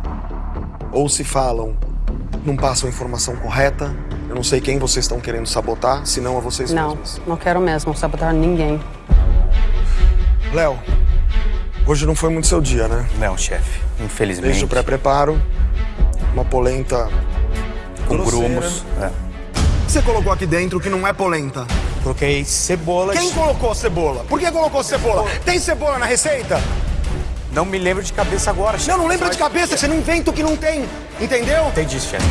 ou se falam, não passam a informação correta. Eu não sei quem vocês estão querendo sabotar, se não a vocês Não, mesmos. não quero mesmo sabotar ninguém. Léo, hoje não foi muito seu dia, né? Não, chefe. Infelizmente. Desde o pré-preparo, uma polenta Com grumos. É. Você colocou aqui dentro que não é polenta. Coloquei cebolas. Quem colocou cebola? Por que colocou cebola? Tem cebola na receita? Não me lembro de cabeça agora, chefe. Não, não lembra de cabeça, você não inventa o que não tem. Entendeu? Entendi, chefe.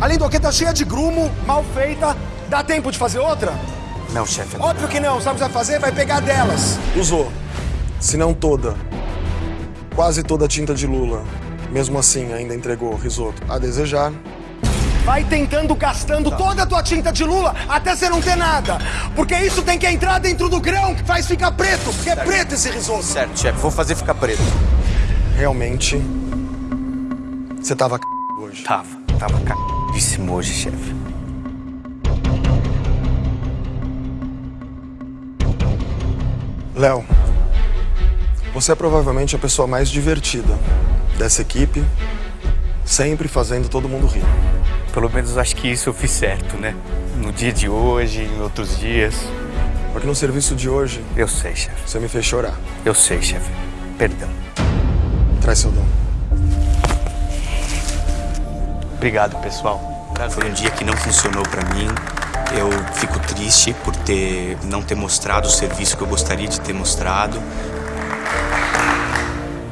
Além do que, tá cheia de grumo, mal feita. Dá tempo de fazer outra? Não, chefe. Óbvio que não. Sabe o que vai fazer? Vai pegar delas. Usou. Se não toda. Quase toda a tinta de lula. Mesmo assim, ainda entregou risoto. A desejar. Vai tentando gastando toda a tua tinta de lula até você não ter nada. Porque isso tem que entrar dentro do grão que faz ficar preto. Porque é preto esse risoto. Certo, chefe. Vou fazer ficar preto. Realmente. Você tava c... hoje. Tava. Tava cagadíssimo hoje, chefe. Léo, você é provavelmente a pessoa mais divertida dessa equipe, sempre fazendo todo mundo rir. Pelo menos acho que isso eu fiz certo, né? No dia de hoje, em outros dias. Porque no serviço de hoje. Eu sei, chefe. Você me fez chorar. Eu sei, chefe. Perdão. Traz seu dom. Obrigado, pessoal. Foi um dia que não funcionou pra mim. Eu fico triste por ter não ter mostrado o serviço que eu gostaria de ter mostrado.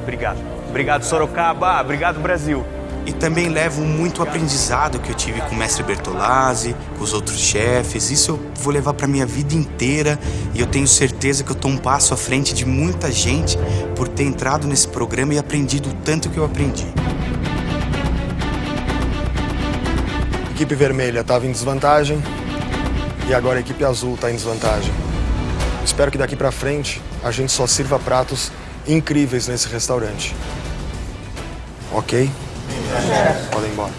Obrigado. Obrigado, Sorocaba. Obrigado, Brasil. E também levo muito aprendizado que eu tive com o mestre Bertolazzi, com os outros chefes. Isso eu vou levar pra minha vida inteira e eu tenho certeza que eu tô um passo à frente de muita gente por ter entrado nesse programa e aprendido o tanto que eu aprendi. Equipe vermelha estava em desvantagem e agora a equipe azul está em desvantagem. Espero que daqui pra frente a gente só sirva pratos incríveis nesse restaurante. Ok? Podem ir embora.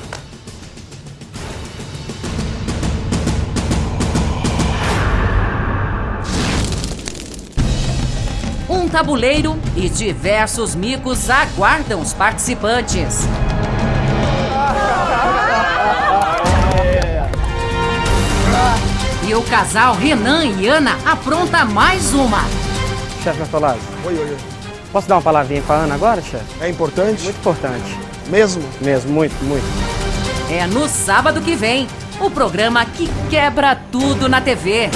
Um tabuleiro e diversos micos aguardam os participantes. E o casal Renan e Ana apronta mais uma. Chefe Mertolazzi. Oi, oi, oi. Posso dar uma palavrinha para Ana agora, chefe? É importante? Muito importante. Mesmo? Mesmo, muito, muito. É no sábado que vem, o programa que quebra tudo na TV.